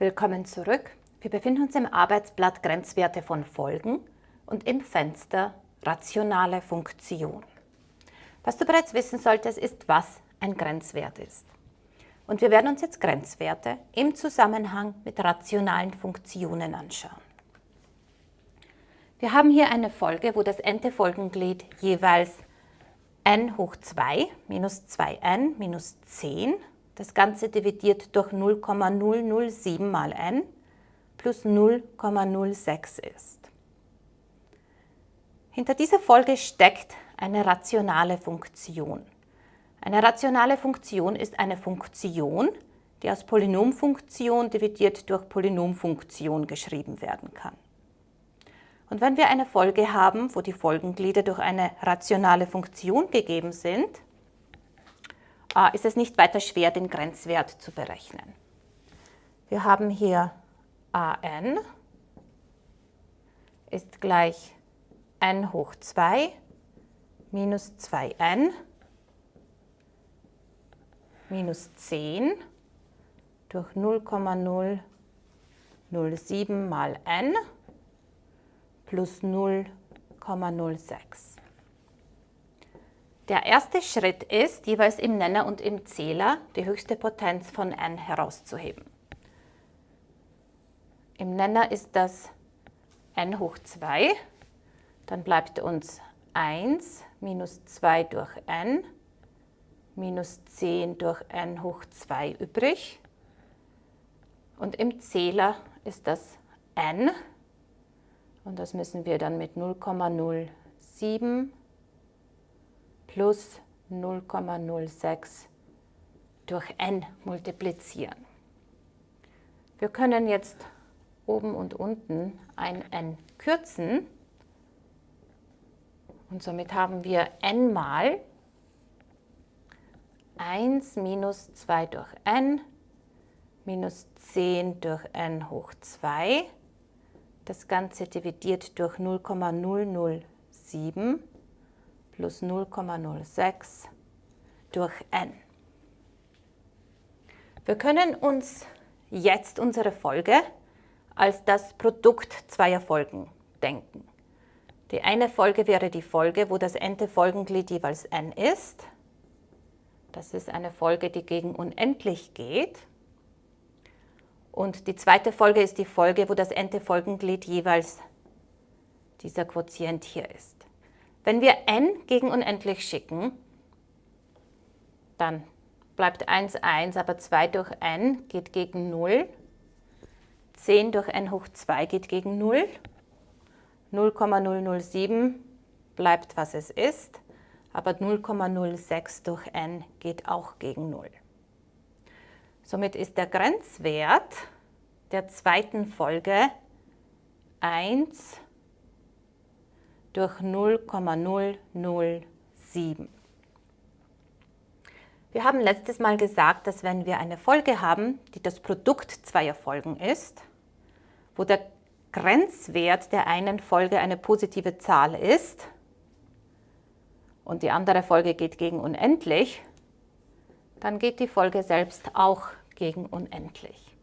Willkommen zurück. Wir befinden uns im Arbeitsblatt Grenzwerte von Folgen und im Fenster Rationale Funktion. Was du bereits wissen solltest, ist, was ein Grenzwert ist. Und wir werden uns jetzt Grenzwerte im Zusammenhang mit rationalen Funktionen anschauen. Wir haben hier eine Folge, wo das n-te Folgenglied jeweils n hoch 2 minus 2n minus 10, das Ganze dividiert durch 0,007 mal n plus 0,06 ist. Hinter dieser Folge steckt eine rationale Funktion. Eine rationale Funktion ist eine Funktion, die aus Polynomfunktion dividiert durch Polynomfunktion geschrieben werden kann. Und wenn wir eine Folge haben, wo die Folgenglieder durch eine rationale Funktion gegeben sind, ist es nicht weiter schwer, den Grenzwert zu berechnen. Wir haben hier an ist gleich n hoch 2 minus 2n minus 10 durch 0,007 mal n plus 0,06. Der erste Schritt ist, jeweils im Nenner und im Zähler die höchste Potenz von n herauszuheben. Im Nenner ist das n hoch 2, dann bleibt uns 1 minus 2 durch n minus 10 durch n hoch 2 übrig. Und im Zähler ist das n und das müssen wir dann mit 0,07 plus 0,06 durch n multiplizieren. Wir können jetzt oben und unten ein n kürzen und somit haben wir n mal 1 minus 2 durch n minus 10 durch n hoch 2. Das Ganze dividiert durch 0,007 plus 0,06 durch n. Wir können uns jetzt unsere Folge als das Produkt zweier Folgen denken. Die eine Folge wäre die Folge, wo das n-te Folgenglied jeweils n ist. Das ist eine Folge, die gegen unendlich geht. Und die zweite Folge ist die Folge, wo das n-te Folgenglied jeweils dieser Quotient hier ist. Wenn wir n gegen unendlich schicken, dann bleibt 1, 1, aber 2 durch n geht gegen 0. 10 durch n hoch 2 geht gegen 0. 0,007 bleibt, was es ist, aber 0,06 durch n geht auch gegen 0. Somit ist der Grenzwert der zweiten Folge 1 durch 0,007. Wir haben letztes Mal gesagt, dass wenn wir eine Folge haben, die das Produkt zweier Folgen ist, wo der Grenzwert der einen Folge eine positive Zahl ist und die andere Folge geht gegen unendlich, dann geht die Folge selbst auch gegen unendlich.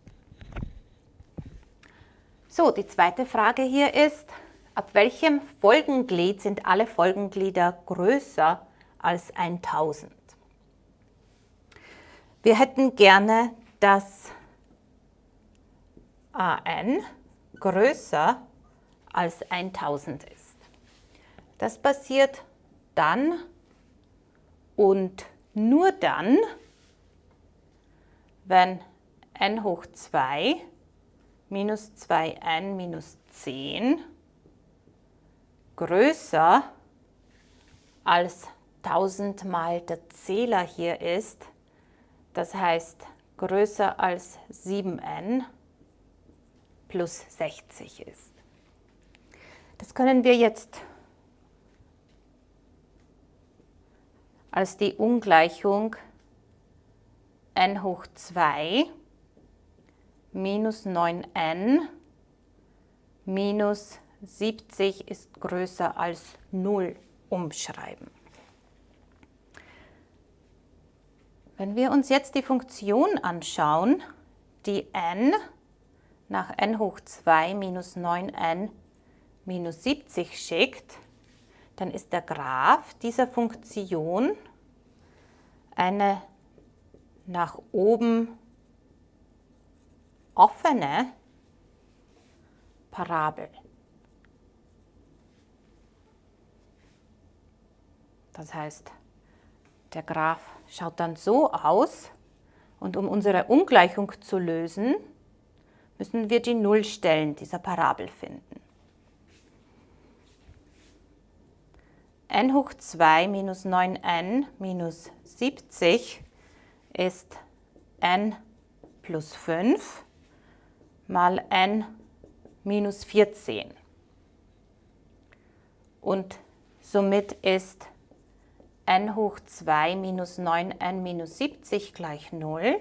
So, die zweite Frage hier ist, ab welchem Folgenglied sind alle Folgenglieder größer als 1000? Wir hätten gerne, dass an größer als 1000 ist. Das passiert dann und nur dann, wenn n hoch 2 minus 2n minus 10 größer als 1000 mal der Zähler hier ist, das heißt größer als 7n plus 60 ist. Das können wir jetzt als die Ungleichung n hoch 2 minus 9n minus 70 ist größer als 0 umschreiben. Wenn wir uns jetzt die Funktion anschauen, die n nach n hoch 2 minus 9n minus 70 schickt, dann ist der Graph dieser Funktion eine nach oben offene Parabel. Das heißt, der Graph schaut dann so aus und um unsere Ungleichung zu lösen, müssen wir die Nullstellen dieser Parabel finden. n hoch 2 minus 9n minus 70 ist n plus 5 mal n minus 14. Und somit ist n hoch 2 minus 9n minus 70 gleich 0.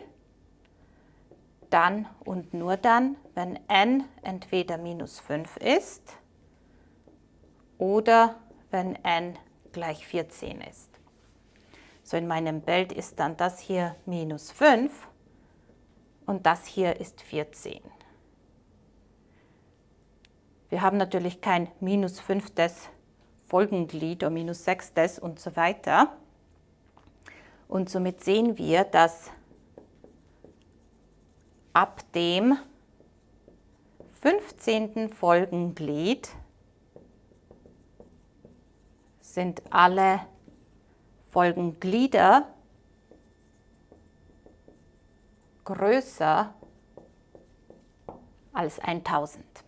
Dann und nur dann, wenn n entweder minus 5 ist oder wenn n gleich 14 ist. So in meinem Bild ist dann das hier minus 5 und das hier ist 14. Wir haben natürlich kein minus 5 des Folgenglied oder minus 6 des und so weiter. Und somit sehen wir, dass ab dem 15. Folgenglied sind alle Folgenglieder größer als 1000.